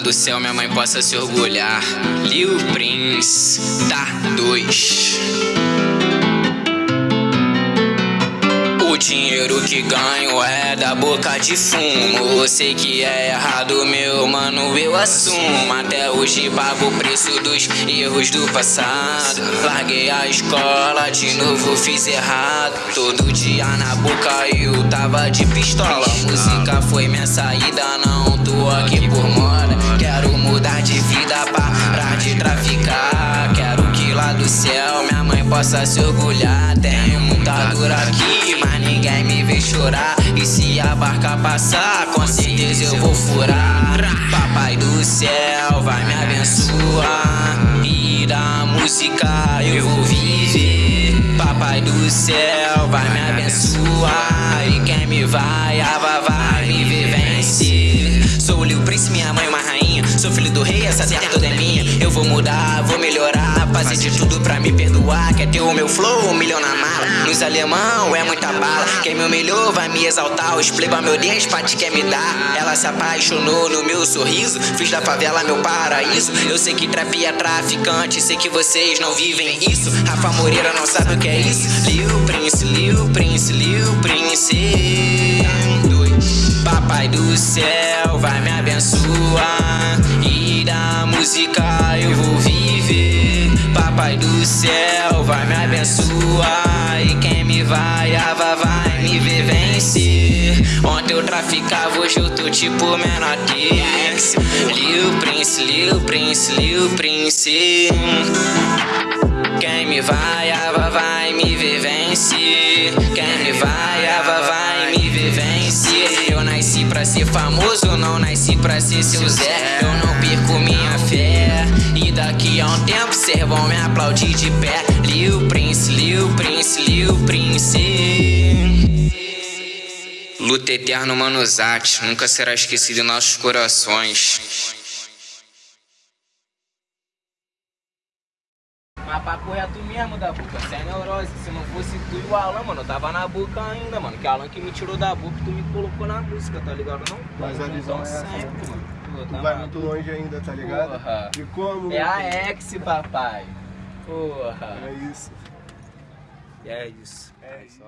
do céu minha mãe possa se orgulhar. Lil Prince, tá dois. Dinheiro que ganho é da boca de fumo. Eu sei que é errado, meu mano, eu assumo. Até hoje pago o preço dos erros do passado. Larguei a escola, de novo fiz errado. Todo dia na boca eu tava de pistola. Música foi minha saída, não tô aqui por moda. Quero mudar de vida, parar de traficar. Quero que lá do céu minha mãe possa se orgulhar. Tenho muita dor aqui, ninguém me vê chorar. E se a barca passar, com certeza eu vou furar. Papai do céu vai me abençoar. E da música eu vou viver. Papai do céu vai me abençoar. E quem me vai, ava vai me ver vencer. Sou o Prince, minha mãe uma rainha. Sou filho do rei, essa terra toda é minha. Eu vou mudar, vou melhorar. Fazer de tudo pra me perdoar. Quer ter o meu flow, um milhão na mala. Nos alemão é muita bala. Quem me humilhou vai me exaltar. Os pleba, meu Deus, te quer me dar. Ela se apaixonou no meu sorriso. Fiz da favela meu paraíso. Eu sei que trap é traficante. Sei que vocês não vivem isso. Rafa Moreira não sabe o que é isso. Lil Prince, Lil Prince, Lil Prince. Papai do céu vai me abençoar. E da música céu vai me abençoar. E quem me vai, ava vai me ver vencer. Ontem eu traficava, hoje eu tô tipo menor T. Lil Prince, Lil Prince, Lil Prince. Quem me vai, ava vai me ver vencer. Quem me vai, ava vai me ver vencer. Eu nasci pra ser famoso, não nasci pra ser seu Zé. Eu não perco minha fé. E daqui a um tempo cês vão me aplaudir de pé. Lil Prince, Lil Prince, Lil Prince. Luta eterno, Manuzati, nunca será esquecido em nossos corações. Mas papo é tu mesmo da boca, cê é neurose. Se não fosse tu e o Alan, mano, eu tava na boca ainda, mano. Que Alan que me tirou da boca e tu me colocou na música, tá ligado? Não, Mas a visão é essa, sempre, mano. Pô, Tu tá vai muito longe ainda, tá ligado? Porra. E como? É a ex, papai. Porra. É isso. É isso. É isso.